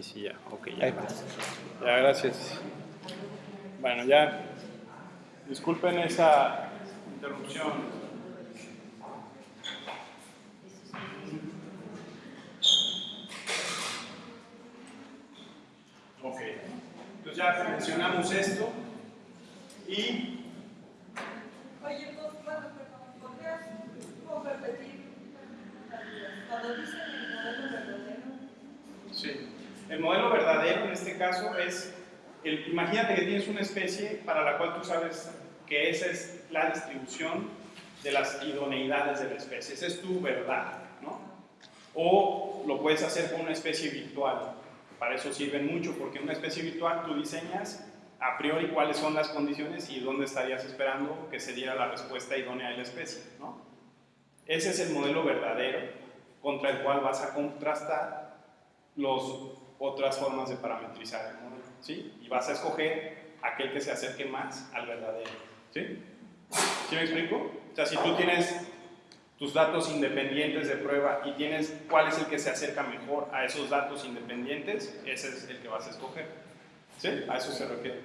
Ahí sí, ya. Ok, ya. Ya, gracias. Bueno, ya. Disculpen esa interrupción. Ok. Entonces ya mencionamos esto. Y Oye, pues, bueno, perdón, ¿podrías repetir cuando dicen el modelo verdadero? Sí. El modelo verdadero en este caso es, el, imagínate que tienes una especie para la cual tú sabes que esa es la distribución de las idoneidades de la especie, esa es tu verdad, ¿no? O lo puedes hacer con una especie virtual, para eso sirven mucho, porque en una especie virtual tú diseñas a priori cuáles son las condiciones y dónde estarías esperando que se diera la respuesta idónea de la especie, ¿no? Ese es el modelo verdadero contra el cual vas a contrastar las otras formas de parametrizar el modelo, ¿sí? Y vas a escoger aquel que se acerque más al verdadero, ¿sí? ¿Sí me explico? O sea, si tú tienes tus datos independientes de prueba y tienes cuál es el que se acerca mejor a esos datos independientes, ese es el que vas a escoger. ¿Sí? A eso se refiere.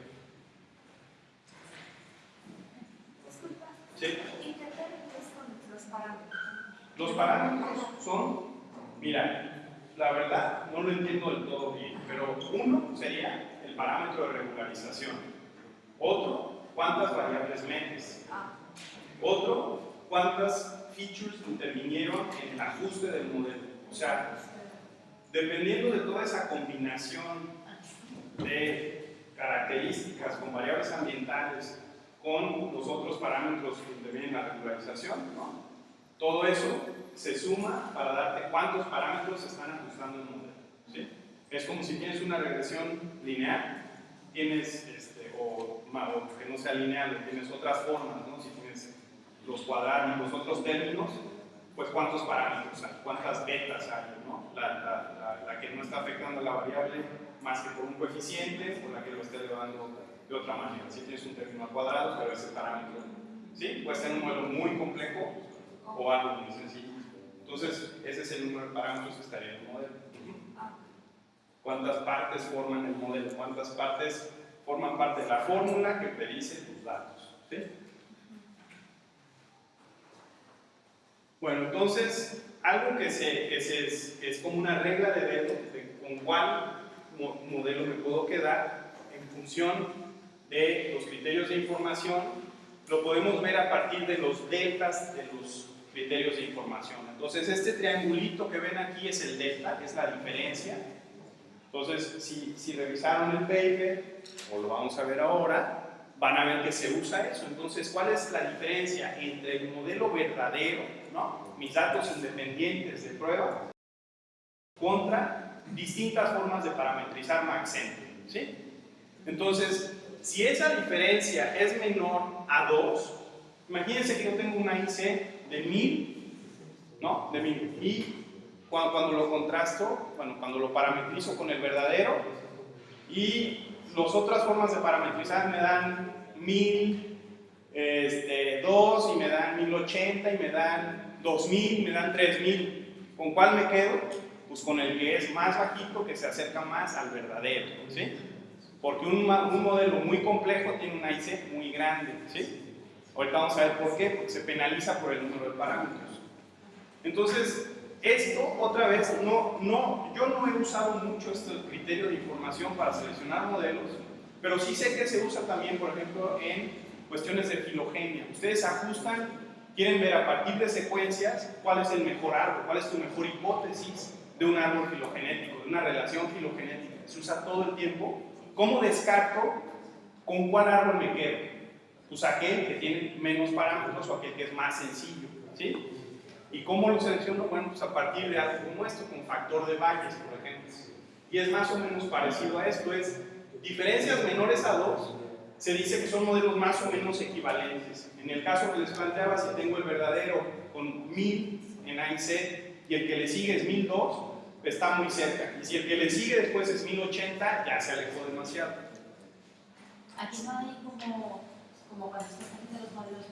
Disculpa, ¿Sí? intentar es con los parámetros. Los parámetros son, mira, la verdad no lo entiendo del todo bien, pero uno sería el parámetro de regularización. Otro, cuántas variables metes. Otro, cuántas features intervinieron en el ajuste del modelo. O sea, dependiendo de toda esa combinación de características con variables ambientales, con los otros parámetros que intervienen en la regularización, ¿no? Todo eso se suma para darte cuántos parámetros se están ajustando en el modelo. ¿sí? Es como si tienes una regresión lineal, tienes, este, o, o que no sea lineal, tienes otras formas, ¿no? si tienes los cuadrados, los otros términos, pues cuántos parámetros hay, cuántas betas hay, ¿no? la, la- la- la que no está afectando a la variable más que por un coeficiente o la que lo está elevando de otra manera. Si tienes un término al cuadrado, pero ese parámetro, ¿sí? Puede ser un modelo muy complejo o algo muy sencillo. Entonces, ese es el número de parámetros que estaría en el modelo. ¿Cuántas partes forman el modelo? ¿Cuántas partes forman parte de la fórmula que predice tus datos? Bueno, entonces, algo que, se, que, es, es como una regla de dedo de con cuál mo- modelo me puedo quedar en función de los criterios de información, lo podemos ver a partir de los deltas de los criterios de información. Entonces, este triangulito que ven aquí es el delta, es la diferencia. Entonces, si, si revisaron el paper, o lo vamos a ver ahora, van a ver que se usa eso. Entonces, ¿cuál es la diferencia entre el modelo verdadero, ¿no? mis datos independientes de prueba, contra distintas formas de parametrizar Maxent? ¿sí? Entonces, si esa diferencia es menor a 2, imagínense que yo tengo una IC de 1000, ¿no? De 1000. Y cuando, cuando lo contrasto, bueno, cuando lo parametrizo con el verdadero, y las otras formas de parametrizar me dan 1000, este, 2 y me dan 1080 y me dan 2000 y me dan 3000. ¿Con cuál me quedo? Pues con el que es más bajito, que se acerca más al verdadero, ¿sí? Porque un, un modelo muy complejo tiene una IC muy grande, ¿sí? Ahorita vamos a ver por qué, porque se penaliza por el número de parámetros. Entonces, esto, otra vez, no, no, yo no he usado mucho este criterio de información para seleccionar modelos, pero sí sé que se usa también, por ejemplo, en cuestiones de filogenia. Ustedes ajustan, quieren ver a partir de secuencias cuál es el mejor árbol, cuál es tu mejor hipótesis de un árbol filogenético, de una relación filogenética. Se usa todo el tiempo. ¿Cómo descarto con cuál árbol me quedo? Pues aquel que tiene menos parámetros o aquel que es más sencillo. ¿sí? ¿Y cómo lo selecciono? Bueno, pues a partir de algo como esto, con factor de Bayes, por ejemplo. Y es más o menos parecido a esto, es diferencias menores a 2, se dice que son modelos más o menos equivalentes. En el caso que les planteaba, si tengo el verdadero con 1000 en AIC y el que le sigue es 1002, está muy cerca. Y si el que le sigue después es 1080, ya se alejó demasiado. aquí no hay como, como cuando estás haciendo los modelos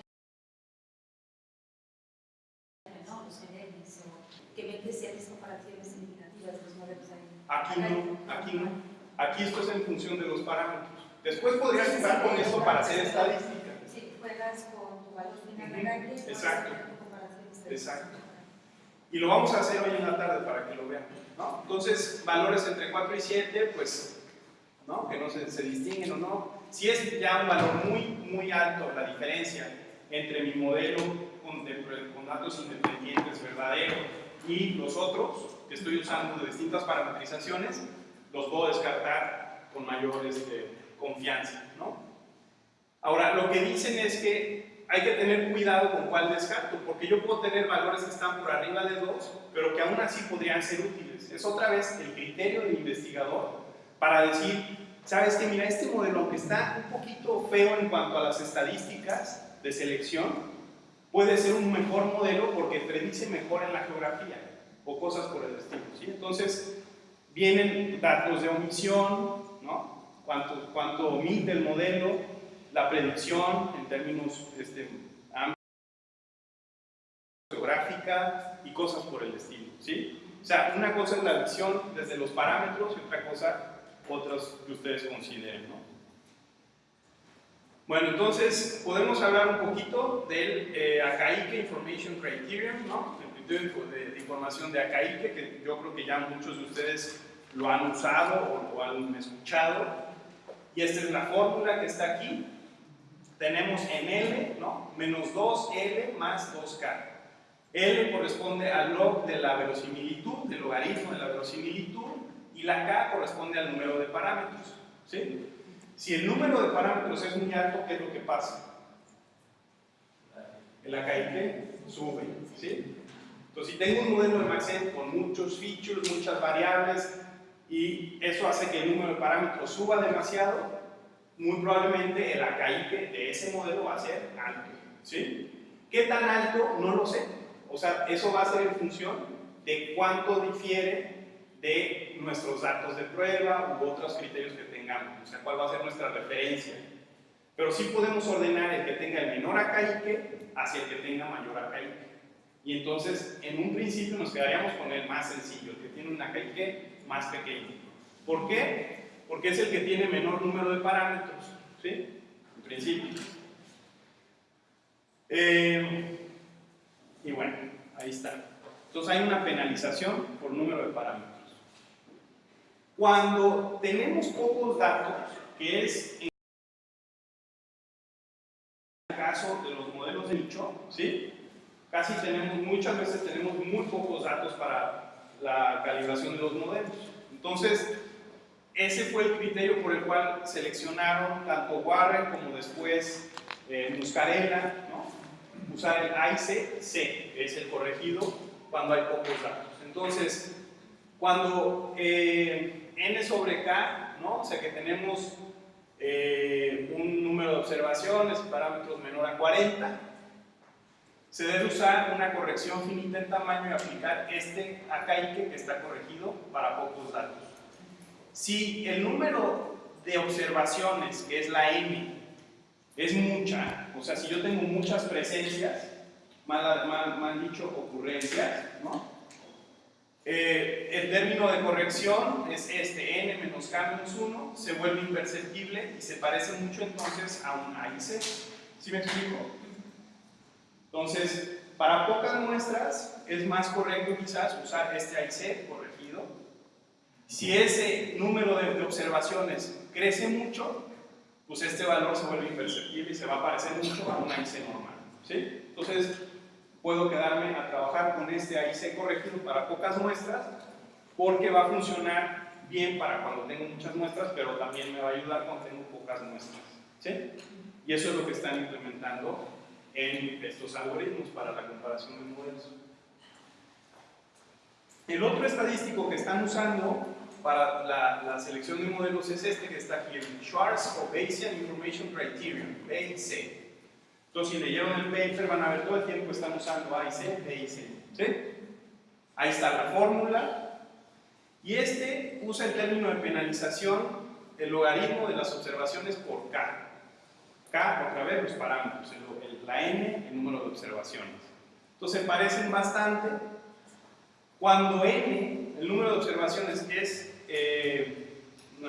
¿no? los o que ven que ciertas comparaciones significativas de los modelos ahí. Aquí no, aquí no. Aquí esto es en función de los parámetros. Después podrías jugar con esto para hacer estadística. Sí, juegas con tu valor final de la y Exacto. Exacto. Y lo vamos a hacer hoy en la tarde para que lo vean. ¿no? Entonces, valores entre 4 y 7, pues, ¿no? que no se, distinguen o no. Si es ya un valor muy, muy alto la diferencia entre mi modelo con, de- con datos independientes verdadero y los otros que estoy usando de distintas parametrizaciones, los puedo descartar con mayor este, confianza. ¿no? Ahora, lo que dicen es que hay que tener cuidado con cuál descarto, porque yo puedo tener valores que están por arriba de 2, pero que aún así podrían ser útiles. Es otra vez el criterio del investigador para decir, sabes que mira, este modelo, aunque está un poquito feo en cuanto a las estadísticas de selección, puede ser un mejor modelo porque predice mejor en la geografía o cosas por el estilo. ¿sí? Entonces, vienen datos de omisión, ¿no? cuánto, cuánto omite el modelo, la predicción en términos este, amplios, geográfica y cosas por el estilo. ¿sí? O sea, una cosa es la visión desde los parámetros y otra cosa, otras que ustedes consideren. ¿no? Bueno, entonces podemos hablar un poquito del eh, Information Criterion, ¿no? el criterio de, de información de ACAICE, que yo creo que ya muchos de ustedes lo han usado o lo han escuchado. Y esta es la fórmula que está aquí. Tenemos en L, ¿no? Menos 2L más 2K. L corresponde al log de la verosimilitud, del logaritmo de la verosimilitud, y la K corresponde al número de parámetros. ¿sí? Si el número de parámetros es muy alto, ¿qué es lo que pasa? El AKIP sube. ¿sí? Entonces, si tengo un modelo de Maxent con muchos features, muchas variables, y eso hace que el número de parámetros suba demasiado, muy probablemente el AKIP de ese modelo va a ser alto. ¿sí? ¿Qué tan alto? No lo sé. O sea, eso va a ser en función de cuánto difiere de nuestros datos de prueba u otros criterios que tengamos. O sea, cuál va a ser nuestra referencia. Pero sí podemos ordenar el que tenga el menor AKIP hacia el que tenga mayor AKIP. Y entonces, en un principio nos quedaríamos con el más sencillo, el que tiene un AKIP más pequeño. ¿Por qué? Porque es el que tiene menor número de parámetros, ¿sí? En principio. Eh, y bueno, ahí está. Entonces hay una penalización por número de parámetros. Cuando tenemos pocos datos, que es en el caso de los modelos de nicho, ¿sí? Casi tenemos, muchas veces tenemos muy pocos datos para la calibración de los modelos. Entonces, ese fue el criterio por el cual seleccionaron tanto Warren como después eh, Muscarella, ¿no? usar el AIC C, que es el corregido cuando hay pocos datos. Entonces, cuando eh, n sobre k, ¿no? o sea que tenemos eh, un número de observaciones parámetros menor a 40, se debe usar una corrección finita en tamaño y aplicar este AKIK que está corregido para pocos datos. Si el número de observaciones, que es la n, es mucha, o sea, si yo tengo muchas presencias, mal, mal, mal dicho, ocurrencias, ¿no? Eh, el término de corrección es este, n menos k menos 1, se vuelve imperceptible y se parece mucho entonces a un AIC. ¿Sí me explico? Entonces, para pocas muestras es más correcto quizás usar este AIC corregido. Si ese número de, de observaciones crece mucho, pues este valor se vuelve imperceptible y se va a parecer mucho a un AIC normal. ¿sí? Entonces, puedo quedarme a trabajar con este AIC corregido para pocas muestras porque va a funcionar bien para cuando tengo muchas muestras, pero también me va a ayudar cuando tengo pocas muestras. ¿sí? Y eso es lo que están implementando en estos algoritmos para la comparación de modelos. El otro estadístico que están usando para la, selección de modelos es este que está aquí, el Schwartz o Bayesian Information Criterion, BIC. Entonces, si leyeron el paper, van a ver todo el tiempo están usando AIC, BIC. ¿sí? Ahí está la fórmula. Y este usa el término de penalización, el logaritmo de las observaciones por K. K, otra vez, los parámetros, la N, el número de observaciones. Entonces, parecen bastante. Cuando N, el número de observaciones, es eh,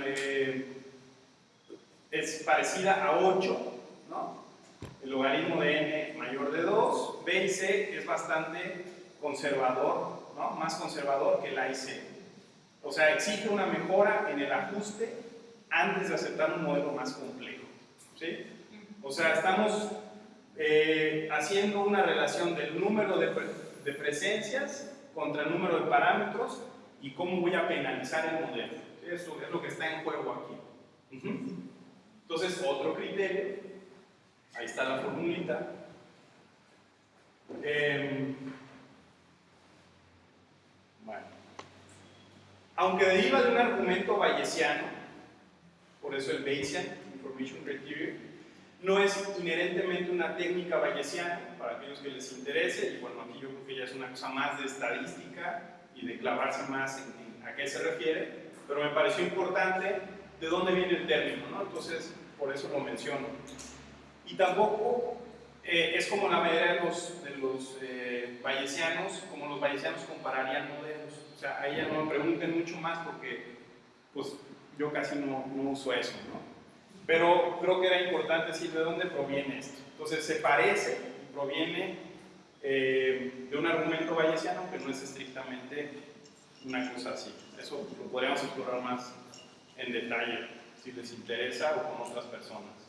eh, es parecida a 8, ¿no? El logaritmo de n mayor de 2. B y C es bastante conservador, ¿no? Más conservador que la y C. O sea, exige una mejora en el ajuste antes de aceptar un modelo más complejo. ¿sí? O sea, estamos eh, haciendo una relación del número de, de presencias contra el número de parámetros y cómo voy a penalizar el modelo. Eso es lo que está en juego aquí. Entonces, otro criterio, ahí está la formulita. Em, bueno. Aunque deriva de un argumento bayesiano, por eso el Bayesian Information Criteria, no es inherentemente una técnica bayesiana, para aquellos que les interese, y bueno, aquí yo creo que ya es una cosa más de estadística y de clavarse más en, a qué se refiere, pero me pareció importante de dónde viene el término, ¿no? Entonces, por eso lo menciono. Y tampoco eh, es como la mayoría de los, de los eh, bayesianos, como los bayesianos compararían modelos. O sea, ahí ya no me pregunten mucho más porque pues, yo casi no, no uso eso, ¿no? Pero creo que era importante decir de dónde proviene esto. Entonces, se parece proviene eh, de un argumento bayesiano que no es estrictamente una cosa así. Eso lo podríamos explorar más en detalle, si les interesa o con otras personas.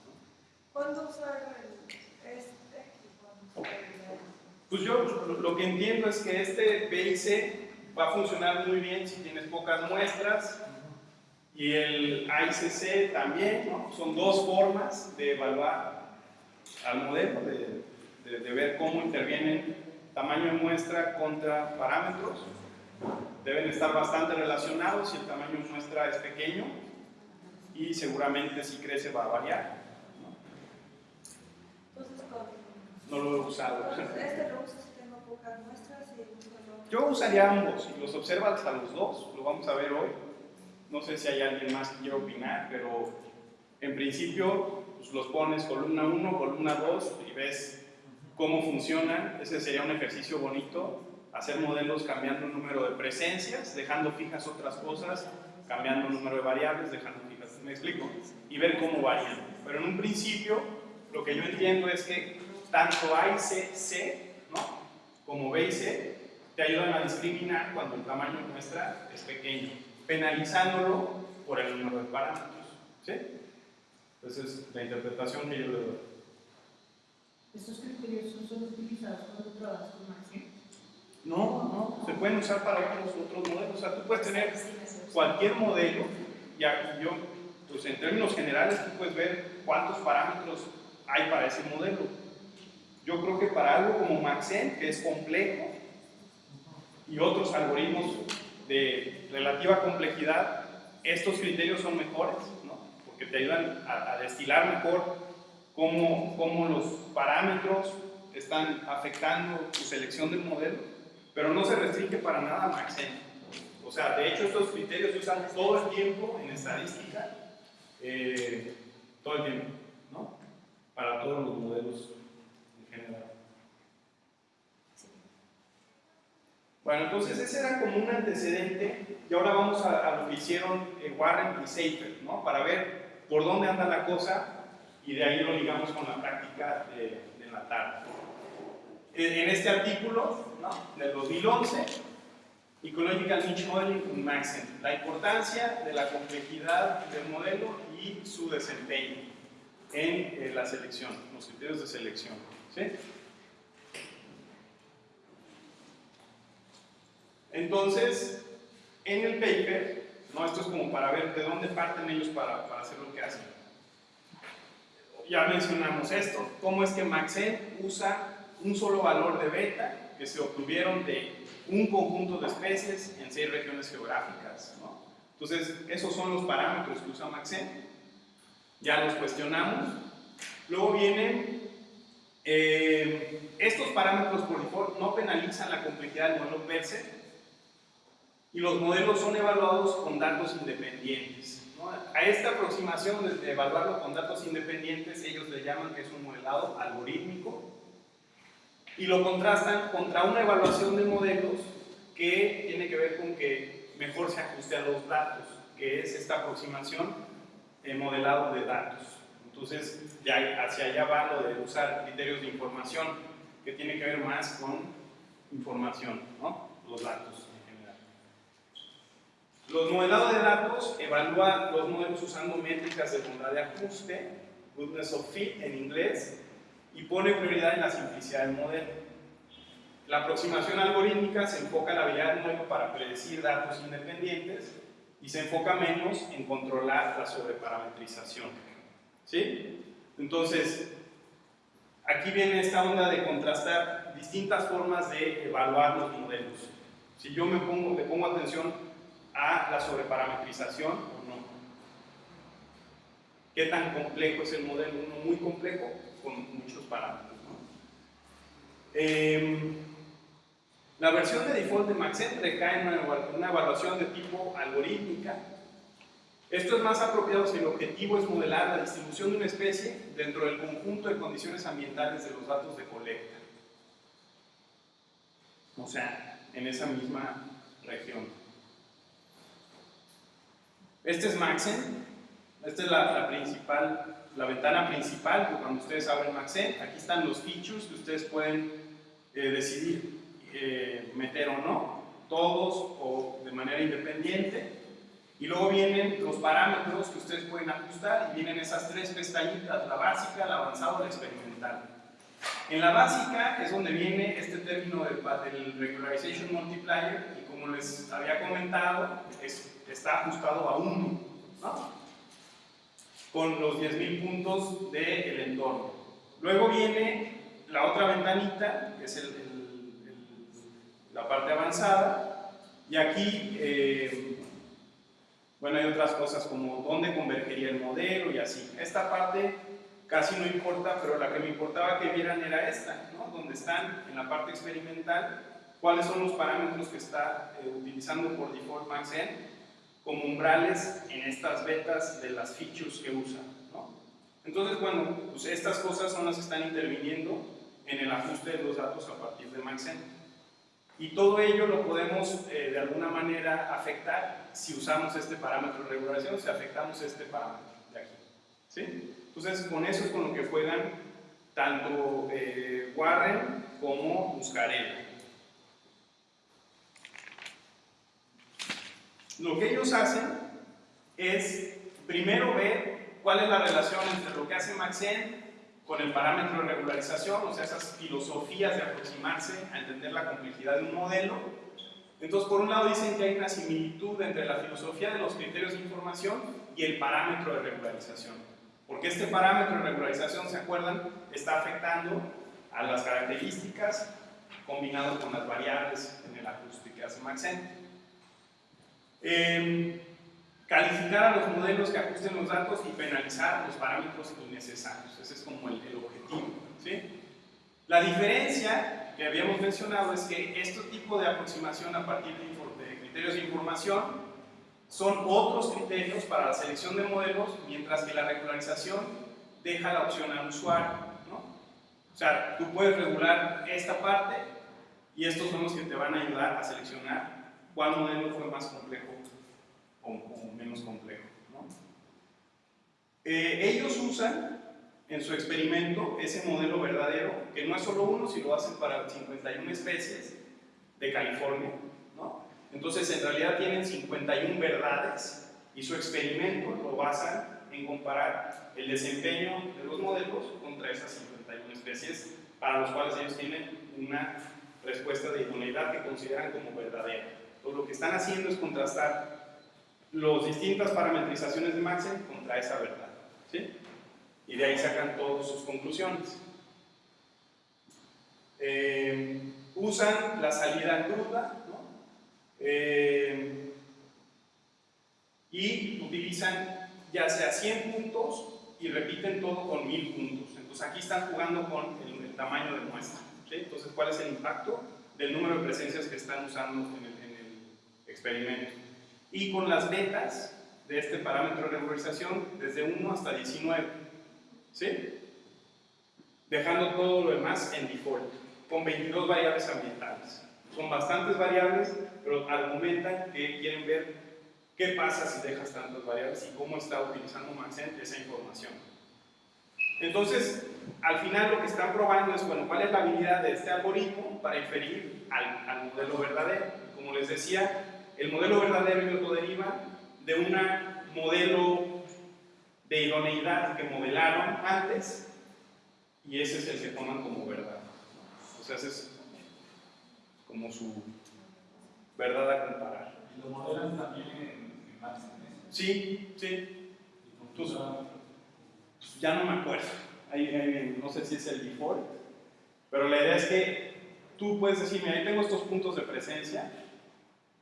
¿Cuándo usar este Pues yo lo que entiendo es que este BIC va a funcionar muy bien si tienes pocas muestras y el AICC también, ¿no? Son dos formas de evaluar al modelo, de, de, de ver cómo intervienen tamaño de muestra contra parámetros deben estar bastante relacionados si el tamaño de muestra es pequeño y seguramente si crece va a variar. ¿No? Entonces, con, No lo he usado. entonces, este lo uso si tengo pocas muestras y uso lo Yo usaría ambos y los observas a los dos, lo vamos a ver hoy. No sé si hay alguien más que quiera opinar, pero en principio pues, los pones columna 1, columna 2 y ves cómo funcionan. Ese sería un ejercicio bonito hacer modelos cambiando el número de presencias, dejando fijas otras cosas, cambiando el número de variables, dejando fijas, me explico, y ver cómo varían. Pero en un principio, lo que yo entiendo es que tanto A y C, C ¿no? como B y C te ayudan a discriminar cuando el tamaño muestra es pequeño, penalizándolo por el número de parámetros. ¿sí? Esa es la interpretación que yo le doy. ¿Estos criterios son solo utilizados cuando trabajas con Maxim? No, no, se pueden usar para otros, otros modelos. O sea, tú puedes tener cualquier modelo y aquí yo, pues en términos generales, tú puedes ver cuántos parámetros hay para ese modelo. Yo creo que para algo como Maxen, que es complejo, y otros algoritmos de relativa complejidad, estos criterios son mejores, ¿no? porque te ayudan a, destilar mejor cómo, cómo los parámetros están afectando tu selección del modelo pero no se restringe para nada a Maxent. O sea, de hecho estos criterios se usan todo el tiempo en estadística, eh, todo el tiempo. Para todos los modelos en general. Bueno, entonces ese era como un antecedente y ahora vamos a, a lo que hicieron eh, Warren y Seifer, ¿no? Para ver por dónde anda la cosa y de ahí lo ligamos con la práctica de, de la tarde. En este artículo ¿no? del 2011, Ecological Niche Modeling con Maxent, la importancia de la complejidad del modelo y su desempeño en eh, la selección, los criterios de selección. ¿sí? Entonces, en el paper, ¿no? esto es como para ver de dónde parten ellos para, para hacer lo que hacen. Ya mencionamos esto, cómo es que Maxent usa un solo valor de beta que se obtuvieron de un conjunto de especies en seis regiones geográficas. ¿no? Entonces, esos son los parámetros que usa Maxent. Ya los cuestionamos. Luego vienen, eh, estos parámetros por no penalizan la complejidad del modelo per y los modelos son evaluados con datos independientes. A esta aproximación de evaluarlo con datos independientes, ellos le llaman que es un modelado algorítmico y lo contrastan contra una evaluación de modelos que tiene que ver con que mejor se ajuste a los datos. que es esta aproximación modelado de datos. Entonces, ya hacia allá va lo de usar criterios de información, que tiene que ver más con información, ¿no? los datos en general. Los modelados de datos evalúan los modelos usando métricas de bondad de ajuste, goodness of fit en inglés, y pone prioridad en la simplicidad del modelo. La aproximación algorítmica se enfoca en la habilidad del modelo para predecir datos independientes y se enfoca menos en controlar la sobreparametrización. ¿Sí? Entonces, aquí viene esta onda de contrastar distintas formas de evaluar los modelos. Si yo me pongo, le pongo atención a la sobreparametrización o no. ¿Qué tan complejo es el modelo? Uno muy complejo con muchos parámetros. Eh, la versión de default de Maxent recae en una evaluación de tipo algorítmica. Esto es más apropiado si el objetivo es modelar la distribución de una especie dentro del conjunto de condiciones ambientales de los datos de colecta. O sea, en esa misma región. Este es Maxent. Esta es la, principal, la ventana principal cuando ustedes abren Maxent. Aquí están los features que ustedes pueden eh, decidir eh, meter o no, todos o de manera independiente. Y luego vienen los parámetros que ustedes pueden ajustar y vienen esas tres pestañitas, la básica, la avanzada y la experimental. En la básica es donde viene este término del, del regularization multiplier y como les había comentado, es, está ajustado a 1, ¿no? con los 10.000 puntos del entorno. Luego viene la otra ventanita, que es el, la parte avanzada, y aquí, eh, bueno, hay otras cosas como dónde convergería el modelo y así. Esta parte casi no importa, pero la que me importaba que vieran era esta, ¿no? donde están en la parte experimental cuáles son los parámetros que está eh, utilizando por default MaxN como umbrales en estas betas de las features que usa. ¿no? Entonces, bueno, pues estas cosas son las que están interviniendo en el ajuste de los datos a partir de MaxN. Y todo ello lo podemos eh, de alguna manera afectar si usamos este parámetro de regulación, si afectamos este parámetro de aquí. Entonces, con eso es con lo que juegan tanto eh, Warren como Muscarella. Lo que ellos hacen es primero ver cuál es la relación entre lo que hace Maxen con el parámetro de regularización, o sea, esas filosofías de aproximarse a entender la complejidad de un modelo. Entonces, por un lado dicen que hay una similitud entre la filosofía de los criterios de información y el parámetro de regularización. Porque este parámetro de regularización, ¿se acuerdan? Está afectando a las características combinado con las variables en el ajuste que hace Maxent. Calificar a los modelos que ajusten los datos y penalizar los parámetros innecesarios. Ese es como el, el objetivo. ¿sí? La diferencia que habíamos mencionado es que este tipo de aproximación a partir de, de criterios de información son otros criterios para la selección de modelos, mientras que la regularización deja la opción al usuario. ¿no? O sea, tú puedes regular esta parte y estos son los que te van a ayudar a seleccionar cuál modelo fue más complejo menos complejo. ¿no? Eh, ellos usan en su experimento ese modelo verdadero, que no es solo uno, sino lo hacen para 51 especies de California. ¿no? Entonces, en realidad tienen 51 verdades y su experimento lo basan en comparar el desempeño de los modelos contra esas 51 especies para los cuales ellos tienen una respuesta de idoneidad que consideran como verdadera. Entonces, lo que están haciendo es contrastar las distintas parametrizaciones de Maxen contra esa verdad. ¿sí? Y de ahí sacan todas sus conclusiones. Eh, usan la salida cruda ¿no? eh, y utilizan ya sea 100 puntos y repiten todo con 1000 puntos. Entonces aquí están jugando con el, tamaño de muestra. Entonces, ¿cuál es el impacto del número de presencias que están usando en el experimento? Y con las betas de este parámetro de regularización desde 1 hasta 19. ¿Sí? Dejando todo lo demás en default, con 22 variables ambientales. Son bastantes variables, pero argumentan que quieren ver qué pasa si dejas tantas variables y cómo está utilizando Maxent esa información. Entonces, al final lo que están probando es, bueno, cuál es la habilidad de este algoritmo para inferir al, al modelo verdadero. Como les decía, el modelo verdadero ellos lo derivan de un modelo de idoneidad que modelaron antes y ese es el que toman como verdad. O sea, ese es como su verdad a comparar. ¿Y lo modelan también en, en Max? Sí, sí, ¿Y funciona? ya no me acuerdo. Ahí- ahí no sé si es el default, pero la idea es que tú puedes decir, mira, ahí tengo estos puntos de presencia,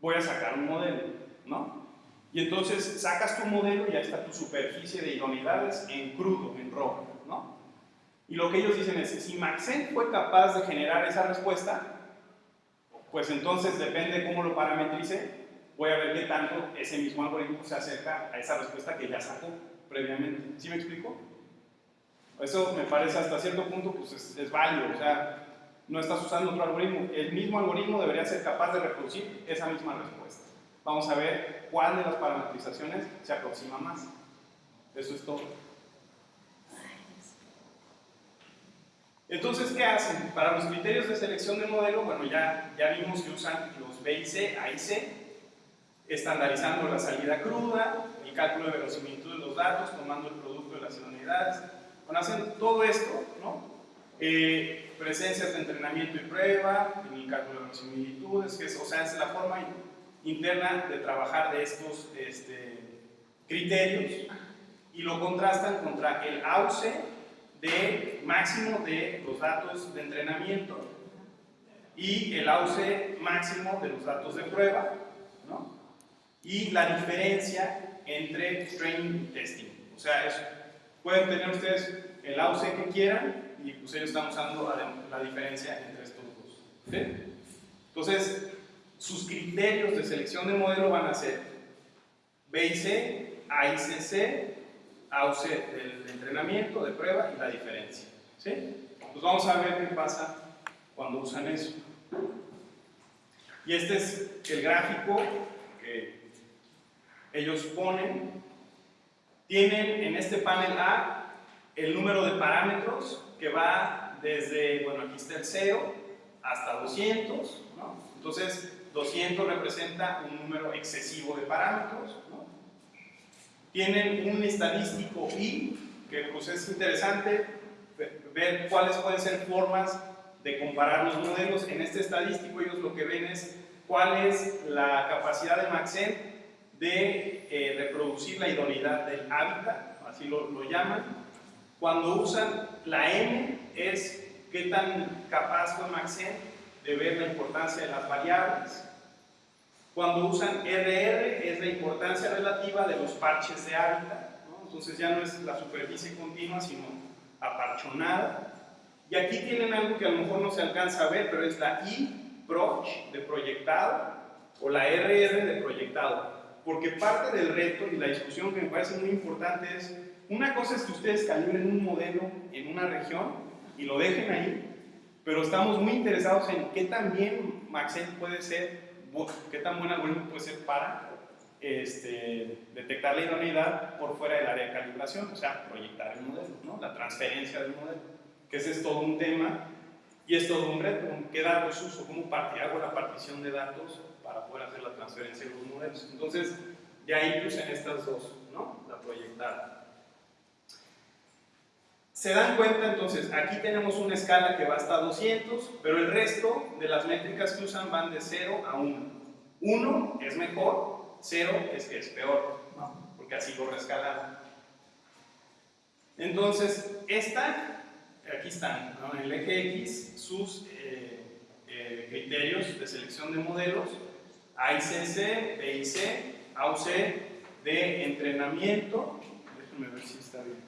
voy a sacar un modelo, ¿no? Y entonces sacas tu modelo y ahí está tu superficie de idoneidades en crudo, en rojo, ¿no? Y lo que ellos dicen es, si Maxent fue capaz de generar esa respuesta, pues entonces depende de cómo lo parametrice, voy a ver qué tanto ese mismo algoritmo se acerca a esa respuesta que ya sacó previamente. ¿Sí me explico? Eso me parece hasta cierto punto pues es, es válido, o sea, no estás usando otro algoritmo, el mismo algoritmo debería ser capaz de reproducir esa misma respuesta. Vamos a ver cuál de las parametrizaciones se aproxima más. Eso es todo. Entonces, ¿qué hacen? Para los criterios de selección de modelo, bueno, ya, ya vimos que usan los B y C, A estandarizando la salida cruda, el cálculo de verosimilitud de los datos, tomando el producto de las idoneidades. Bueno, hacen todo esto, ¿no? Eh, presencias de entrenamiento y prueba, en el cálculo de verosimilitudes, que es, o sea, es la forma interna de trabajar de estos este, criterios y lo contrastan contra el AUCE de máximo de los datos de entrenamiento y el AUCE máximo de los datos de prueba, ¿no? y la diferencia entre training y testing. O sea, es, pueden tener ustedes el AUC que quieran y pues ellos están usando la, diferencia entre estos dos. Entonces, sus criterios de selección de modelo van a ser B y C, A y C, C, AUC del entrenamiento, de prueba y la diferencia. ¿sí? Pues vamos a ver qué pasa cuando usan eso. Y este es el gráfico que ellos ponen. Tienen en este panel A el número de parámetros que va desde, bueno, aquí está el 0 hasta 200, ¿no? Entonces, 200 representa un número excesivo de parámetros, ¿no? Tienen un estadístico I, que pues es interesante ver cuáles pueden ser formas de comparar los modelos. En este estadístico ellos lo que ven es cuál es la capacidad de Maxent de eh, reproducir la idoneidad del hábitat, así lo, lo, llaman. Cuando usan la M es qué tan capaz fue Maxent de ver la importancia de las variables. Cuando usan RR es la importancia relativa de los parches de hábitat, ¿no? entonces ya no es la superficie continua, sino aparchonada. Y aquí tienen algo que a lo mejor no se alcanza a ver, pero es la I, proch, de proyectado, o la RR de proyectado. Porque parte del reto y la discusión que me parece muy importante es, una cosa es que ustedes calibren un modelo en una región y lo dejen ahí, pero estamos muy interesados en qué tan bien Maxent puede ser, qué tan buen algoritmo puede ser para este, detectar la idoneidad por fuera del área de calibración, o sea, proyectar el modelo, ¿no? la transferencia del modelo, que ese es todo un tema y es todo un reto, qué datos uso, cómo hago la partición de datos para poder hacer la transferencia de los modelos. Entonces, ya ahí pues en estas dos, ¿no? La proyectada. Se dan cuenta entonces, aquí tenemos una escala que va hasta 200, pero el resto de las métricas que usan van de 0 a 1. 1 es mejor, 0 es que es peor, porque así lo rescalaron. Entonces, esta, aquí están, ¿no? en el eje X, sus eh, eh, criterios de selección de modelos, AICC, BIC, AUC, de entrenamiento, déjenme ver si está bien